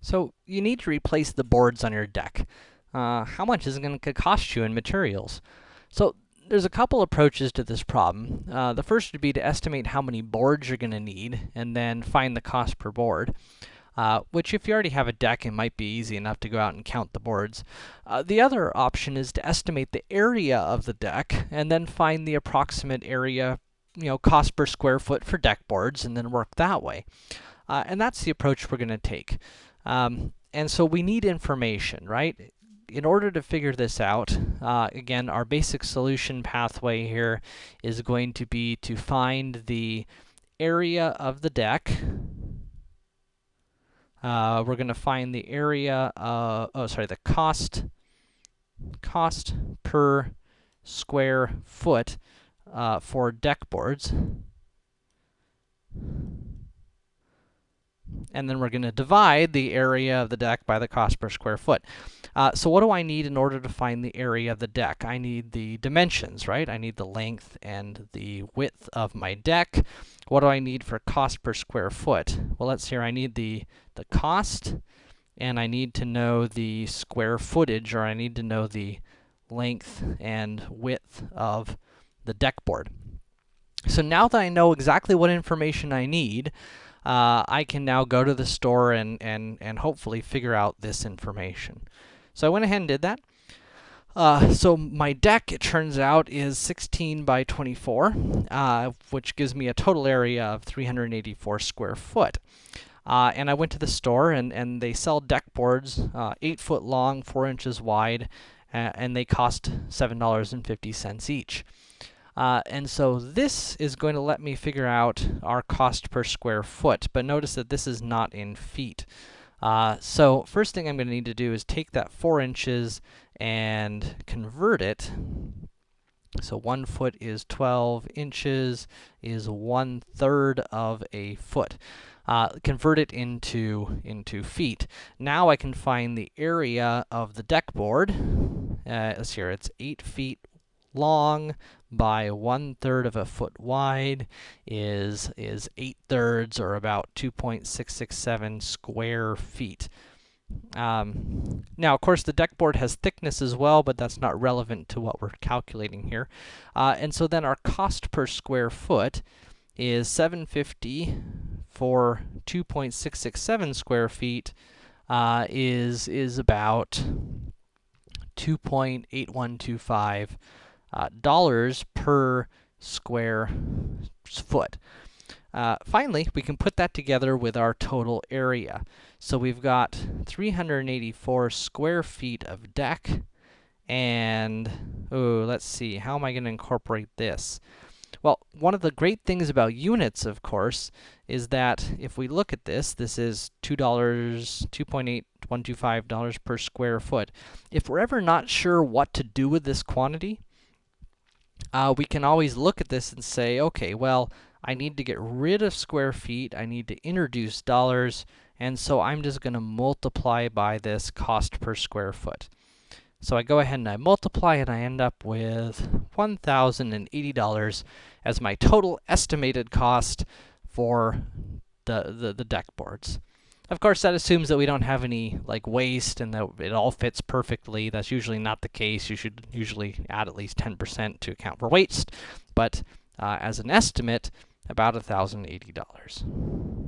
So, you need to replace the boards on your deck. Uh, how much is it going to cost you in materials? So, there's a couple approaches to this problem. Uh, the first would be to estimate how many boards you're going to need, and then find the cost per board. Uh, which if you already have a deck, it might be easy enough to go out and count the boards. Uh, the other option is to estimate the area of the deck, and then find the approximate area, you know, cost per square foot for deck boards, and then work that way. Uh, and that's the approach we're going to take. Um, and so we need information, right? In order to figure this out, uh, again, our basic solution pathway here is going to be to find the area of the deck. Uh, we're going to find the area, uh, oh, sorry, the cost, cost per square foot uh, for deck boards. And then we're going to divide the area of the deck by the cost per square foot. Uh, so what do I need in order to find the area of the deck? I need the dimensions, right? I need the length and the width of my deck. What do I need for cost per square foot? Well, let's see here. I need the, the cost, and I need to know the square footage, or I need to know the length and width of the deck board. So now that I know exactly what information I need, uh, I can now go to the store and, and, and hopefully figure out this information. So I went ahead and did that. Uh, so my deck, it turns out, is 16 by 24, uh, which gives me a total area of 384 square foot. Uh, and I went to the store, and, and they sell deck boards, uh, 8 foot long, 4 inches wide, and they cost $7.50 each. Uh, and so this is going to let me figure out our cost per square foot, but notice that this is not in feet. Uh, so first thing I'm going to need to do is take that 4 inches and convert it. So 1 foot is 12 inches, is 1 third of a foot. Uh, convert it into, into feet. Now I can find the area of the deck board. Uh, let's see here, it's 8 feet long by one third of a foot wide is is eight thirds or about 2.667 square feet. Um, now, of course, the deck board has thickness as well, but that's not relevant to what we're calculating here. Uh, and so then our cost per square foot is 750 for 2.667 square feet uh, is is about 2.8125 uh, dollars per square foot. Uh, finally, we can put that together with our total area. So we've got 384 square feet of deck, and, oh, let's see, how am I going to incorporate this? Well, one of the great things about units, of course, is that if we look at this, this is $2, $2.8125 per square foot. If we're ever not sure what to do with this quantity, uh, we can always look at this and say, okay, well, I need to get rid of square feet, I need to introduce dollars, and so I'm just going to multiply by this cost per square foot. So I go ahead and I multiply, and I end up with $1,080 as my total estimated cost for the, the, the deck boards. Of course, that assumes that we don't have any, like, waste and that it all fits perfectly. That's usually not the case. You should usually add at least 10% to account for waste. But uh, as an estimate, about $1,080.